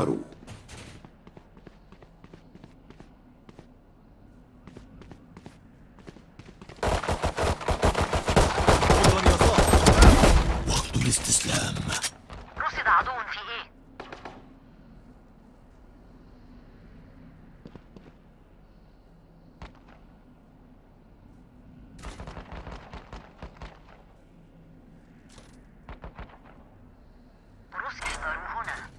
احذروا عذرا يا صاح وقت الاستسلام رصد عدو في إيه روس احذروا هنا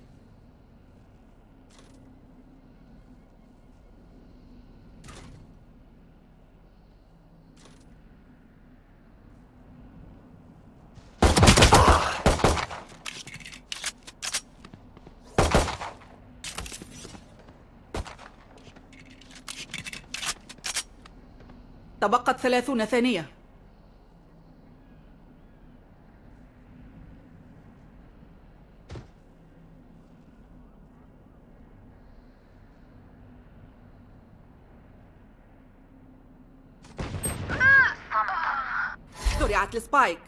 تبقت ثلاثون ثانية. زرعت السبايك.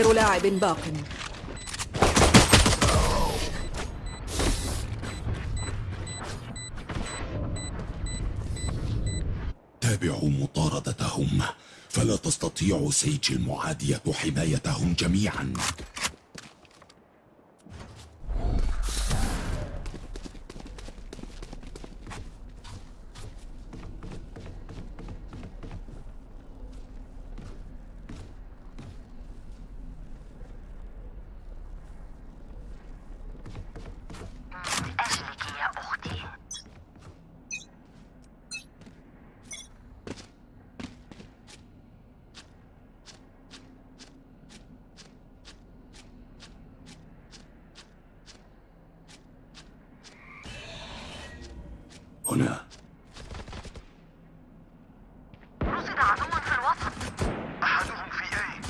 آخر لاعب باق. تابعوا مطاردتهم. فلا تستطيع سيج المعادية حمايتهم جميعا لأجلك يا أختي هنا رصد عدو في الوسط أحدهم في إيه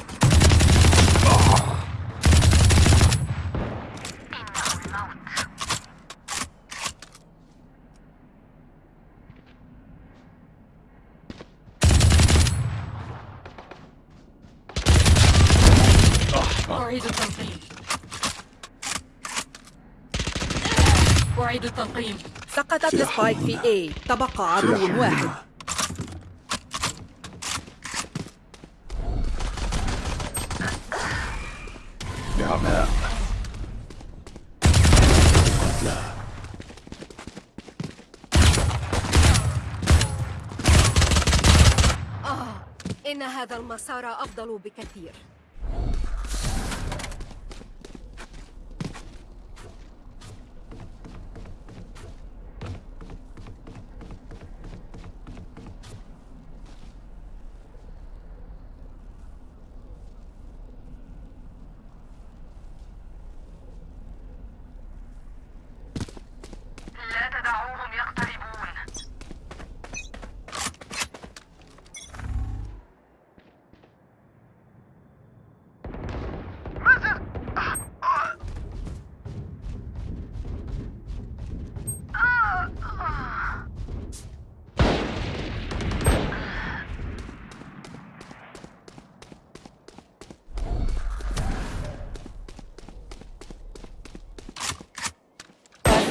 إنه الموت أعيد التنقيم التنقيم سقطت السبايك في A. تبقى عدو واحد. نعماء قتلى آه إن هذا المسار أفضل بكثير.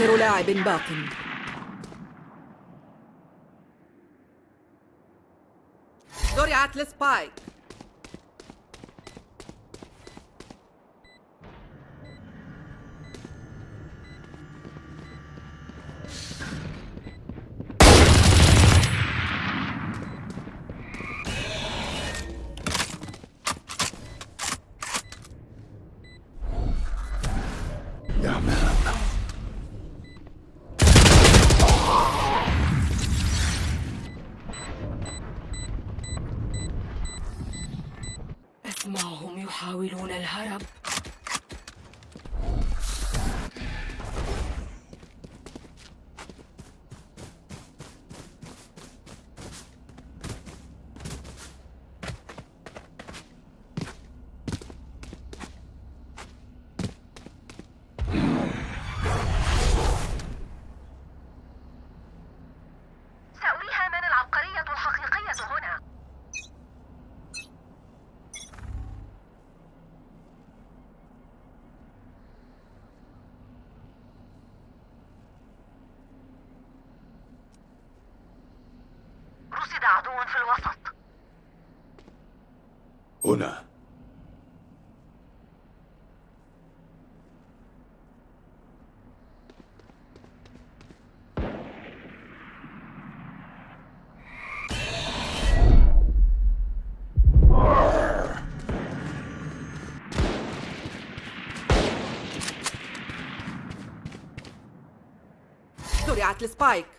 آخر لاعب باق زرعت السبايك عدو في الوسط. هنا. زرعت السبايك.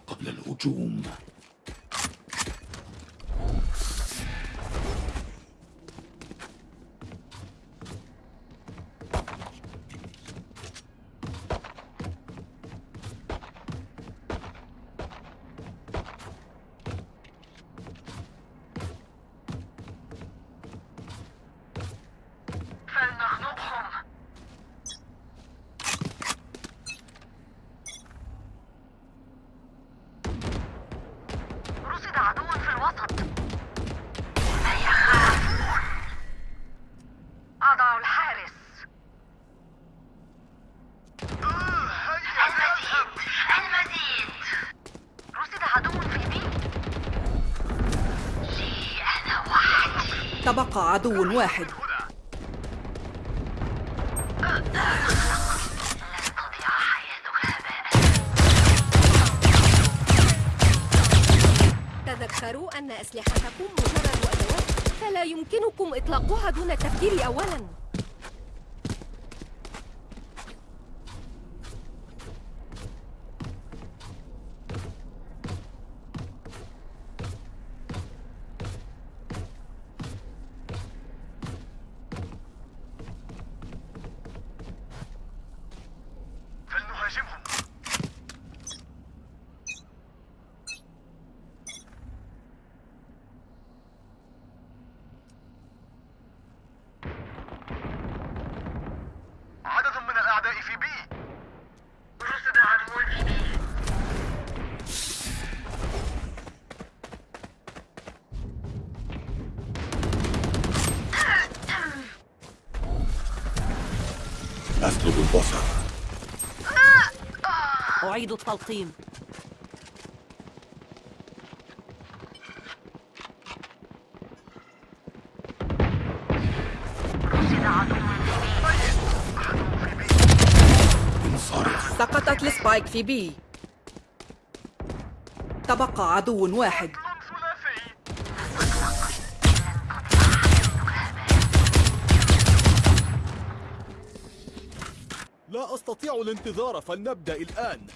قبل عدو واحد. تذكروا أن أسلحتكم مجرد أدوات فلا يمكنكم إطلاقها دون التفكير أولاً. أعيد التلقيم. سقطت السبايك في بي. تبقى عدو واحد. لا أستطيع الانتظار فلنبدأ الآن.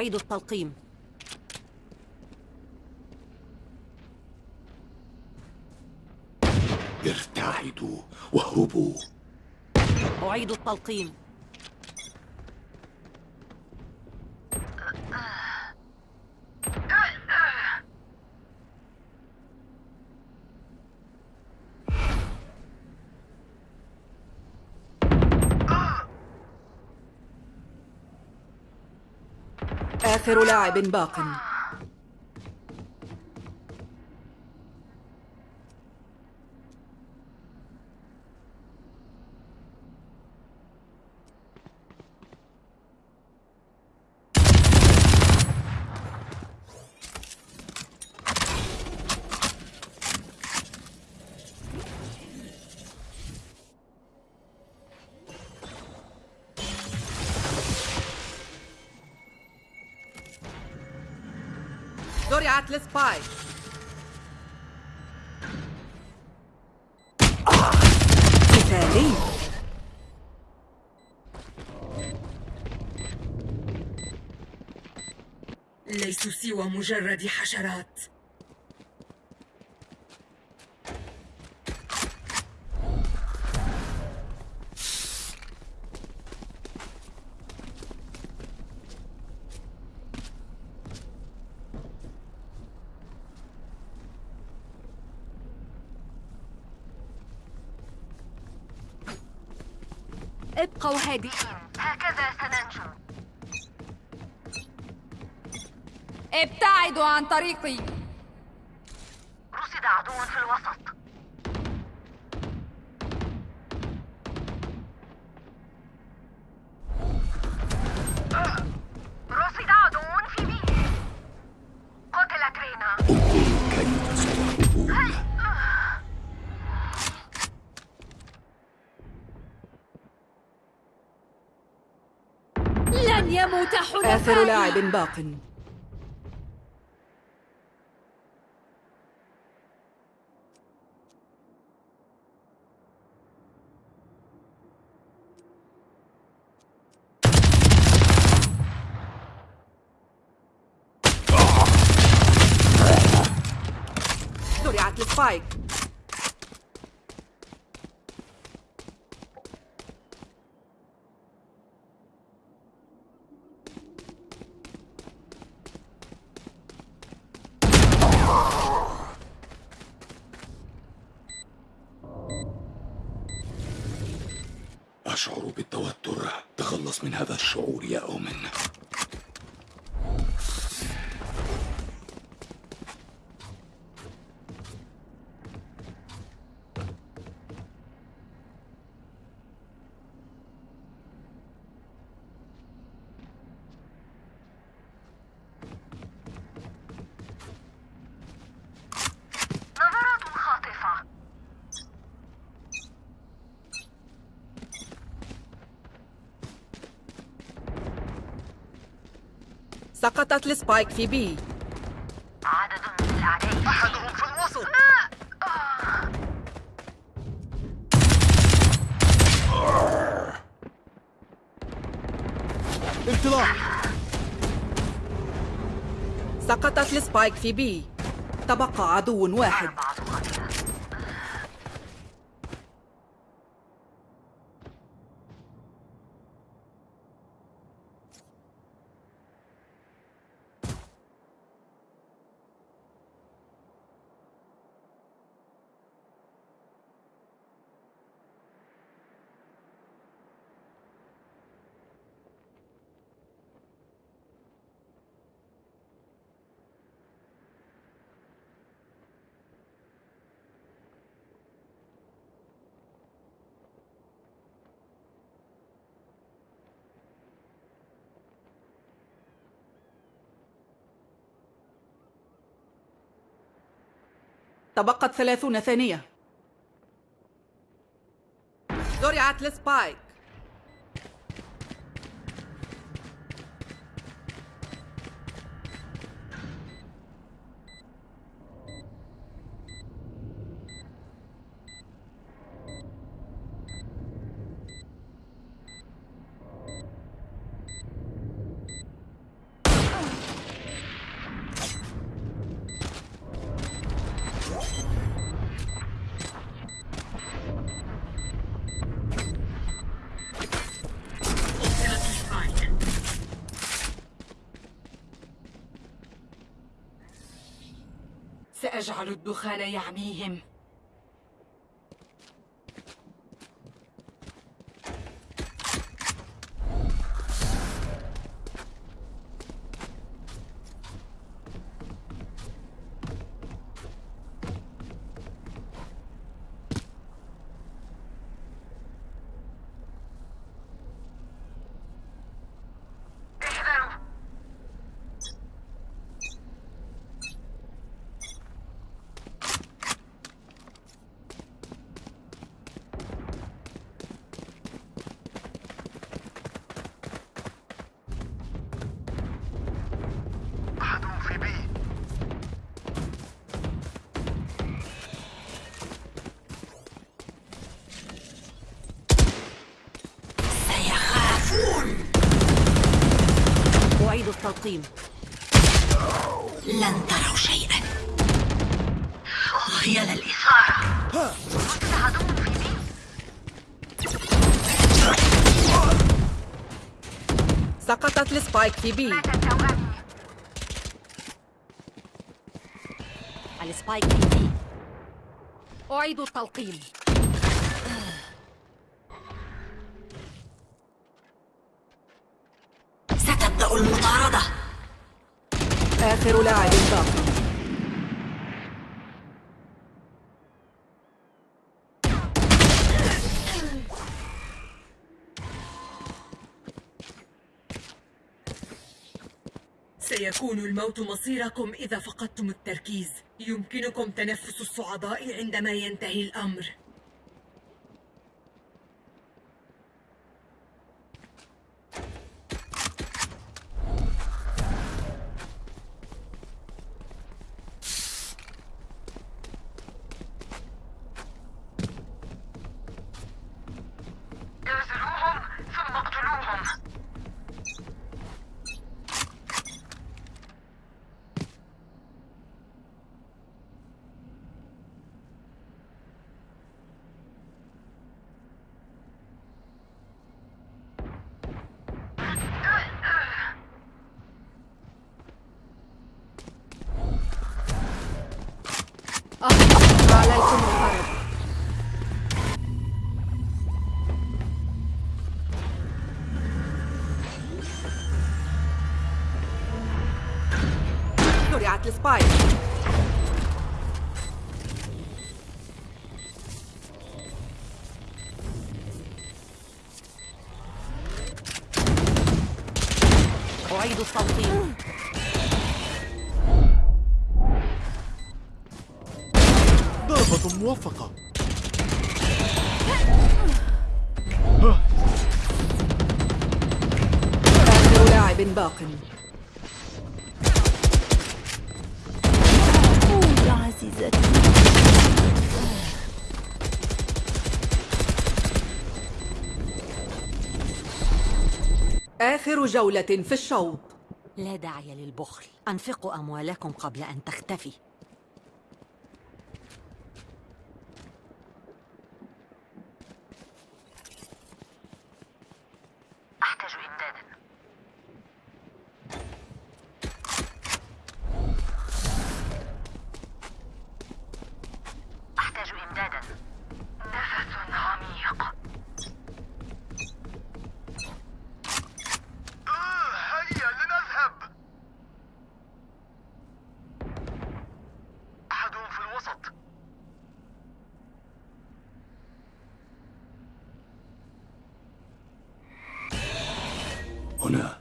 أعيد التلقيم. ارتعدوا واهربوا أعيد التلقيم. آخر لاعب باق. Let's buy. قتالي. ليسوا سوى مجرد حشرات. ابقوا هادئين هكذا سننجو ابتعدوا عن طريقي. آخر لاعب باق. السبايك. سقطت ال spike في B. عدد من الأعداء أحدهم في الوسط. انطلاق. سقطت ال spike في B. تبقى عدو واحد. تبقت ثلاثون ثانية. زرعت السبايك سأجعل الدخان يعميهم التلقيم لن تروا شيئا. خيال الإثارة قتل عدو في بي سقطت السبايك في بي. السبايك في بي. أعيد التلقيم. لاعب باقي سيكون الموت مصيركم إذا فقدتم التركيز. يمكنكم تنفس الصعداء عندما ينتهي الأمر. زرعت السبايك. أعيد التلقيم ضربة موفقة. آخر لاعب باق. آخر جولة في الشوط. لا داعي للبخل. أنفقوا أموالكم قبل أن تختفي أحتاج إمدادا أحتاج إمدادا نفس عميق آه، هيا لنذهب أحدهم في الوسط هنا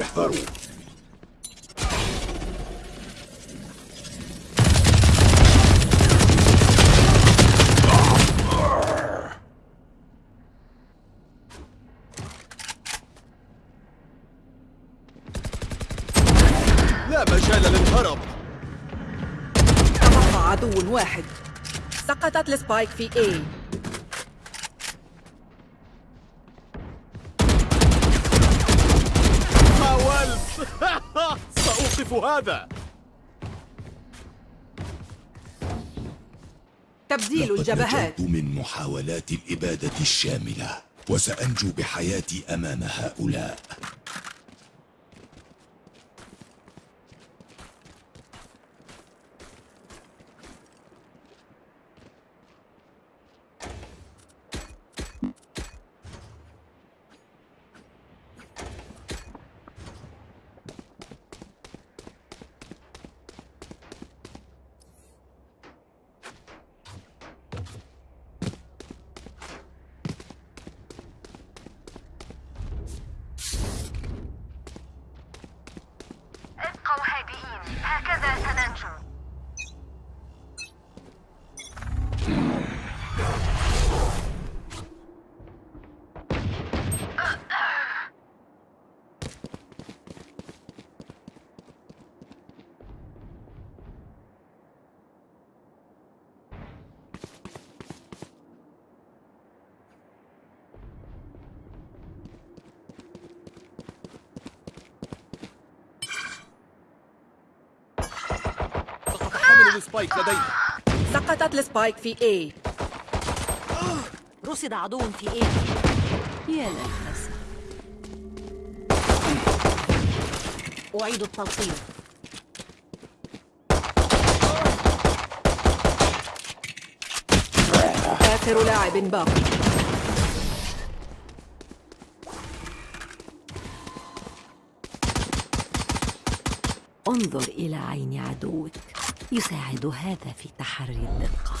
احذروا لا مجال للهرب تبقى عدو واحد سقطت السبايك في A. حاولت سأوقف هذا. تبديل الجبهات. من محاولات الإبادة الشاملة وسأنجو بحياتي أمام هؤلاء. ال spike لدينا. سقطت ال spike في A. رصد عدو في A يا للأسف. أعيد التلقيم آخر لاعب باقي. انظر إلى عين عدوك. يساعد هذا في تحري الدقة.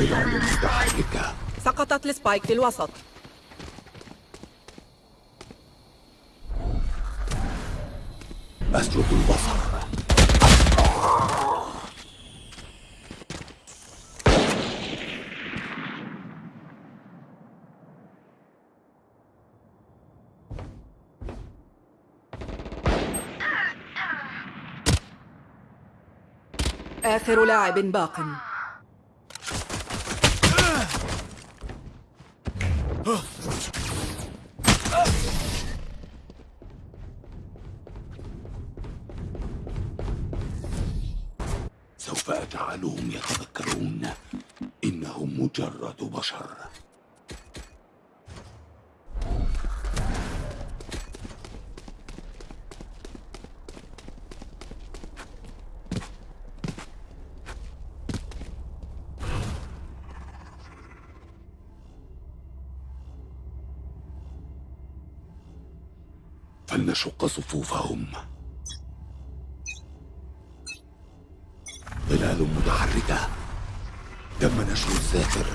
متحركة سقطت السبايك في الوسط. أسلب البصر. آخر لاعب باق. سوف أجعلهم يتذكرون إنهم مجرد بشر. فلنشق صفوفهم. ظلال متحركة. تم نشر الساتر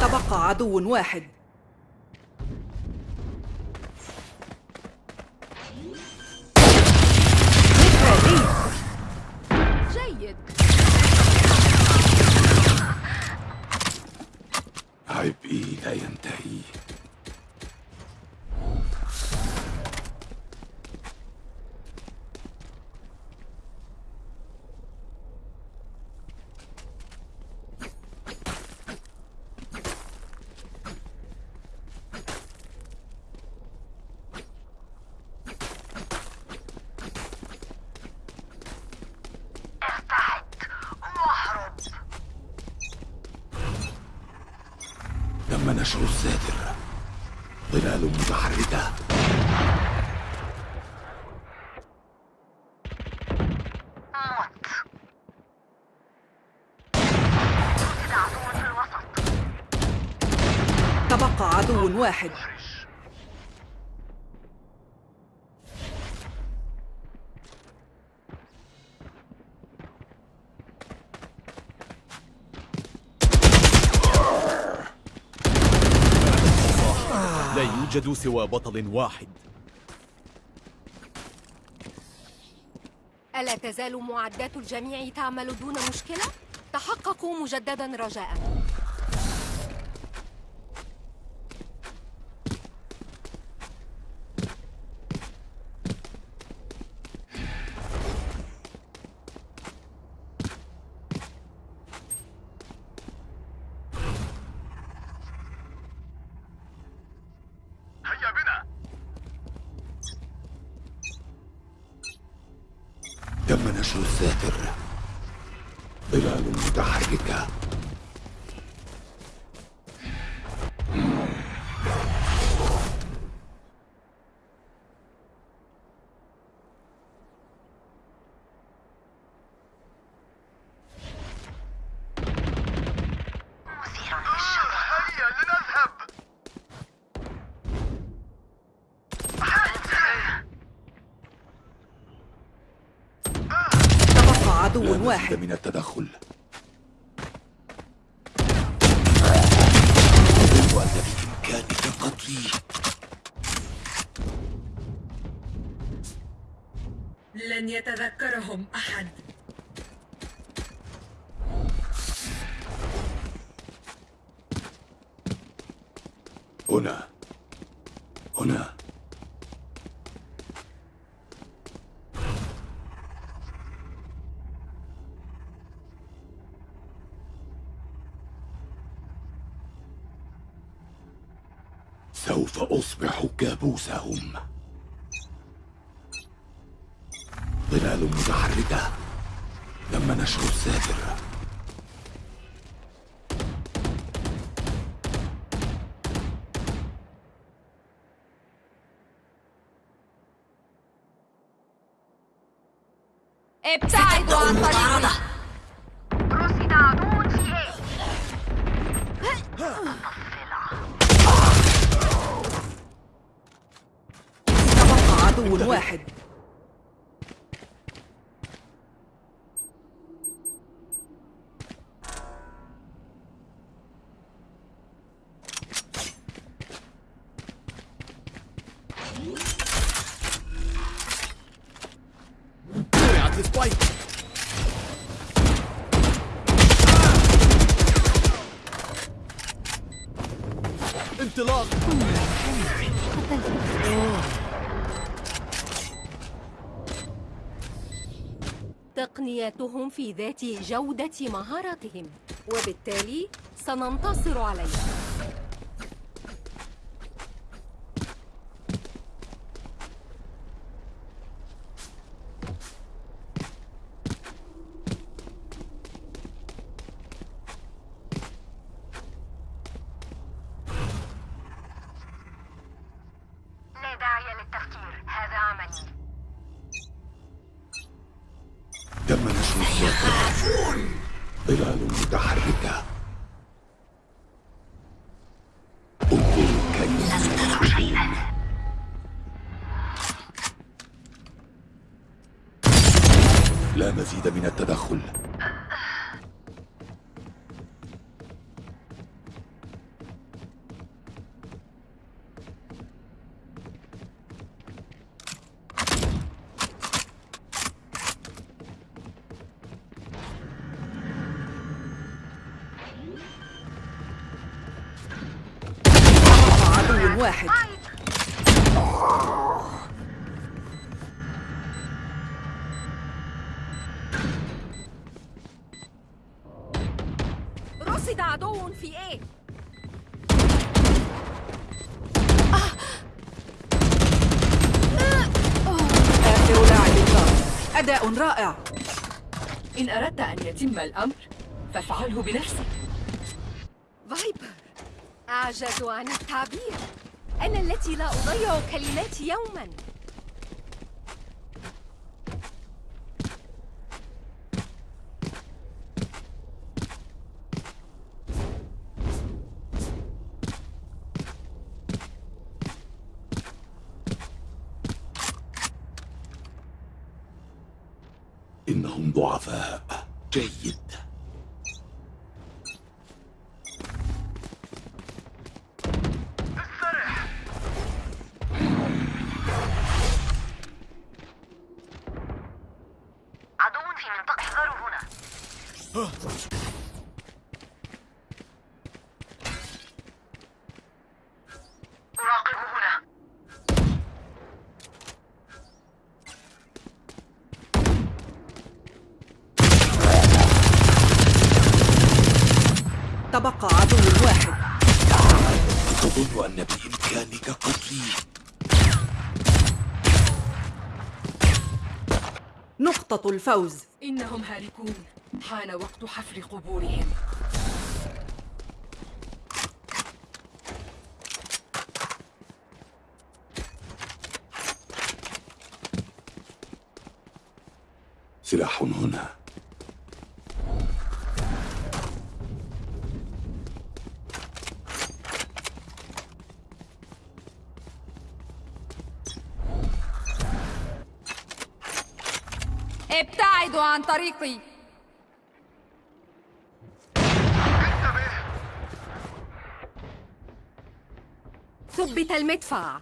تبقى عدو واحد. جيد. عبئي لا ينتهي ارتعد واهرب تم نشر الساتر ظلال متحركة موت رصد عدو في الوسط تبقى عدو واحد. لا يوجد سوى بطل واحد. ألا تزال معدات الجميع تعمل دون مشكلة؟ تحققوا مجددا رجاء هيا بنا تم نشر الساتر ظلال متحركة مثير للشغف هيا لنذهب تبقى لا عدو واحد. من التدخل. أظن أن بإمكانك قتلي لن يتذكرهم أحد هنا هنا سوف كابوسهم. ظلال متحركة. تم نشر الساتر. عدو واحد زرعت السبايك انطلاق تقنياتهم في ذات جودة مهاراتهم وبالتالي سننتصر عليهم. ظلال متحركة. انظروا كيف يخرجون لا مزيد من التدخل. أداء رائع. إن أردت أن يتم الأمر فافعله بنفسك. فايبر أعجز عن التعبير. أنا التي لا أضيع كلماتي يوما. إنهم ضعفاء جيد. استرح عدو في منطقة احذروا هنا تبقى عدو واحد. تظن أن بإمكانك قتلي. نقطة الفوز. إنهم هالكون حان وقت حفر قبورهم. سلاح هنا. طريقي. ثبت المدفع.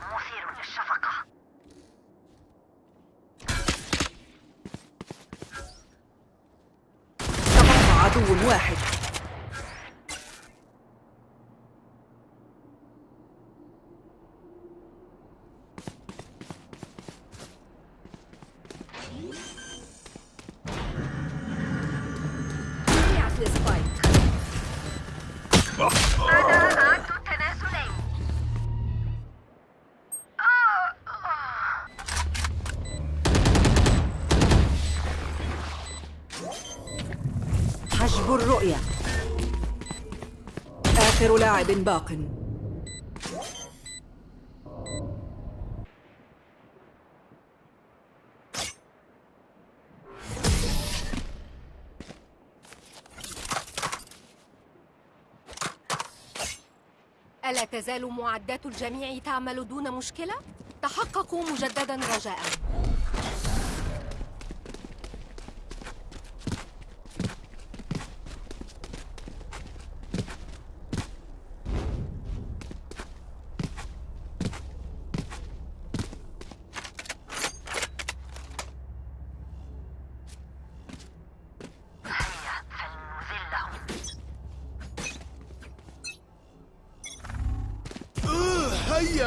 مثير للشفقة. تبقى عدو واحد. لاعب باق ألا تزال معدات الجميع تعمل دون مشكلة؟ تحققوا مجددا رجاء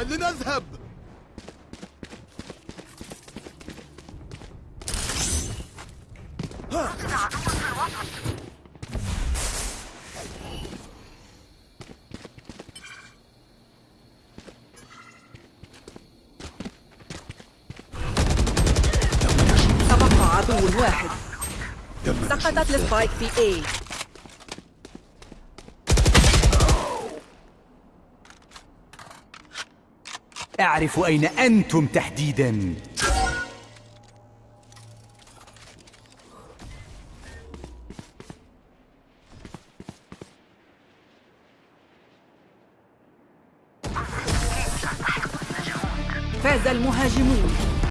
لنذهب. تبقى عدو واحد. سقطت السبايك في A. أعرف أين أنتم تحديداً؟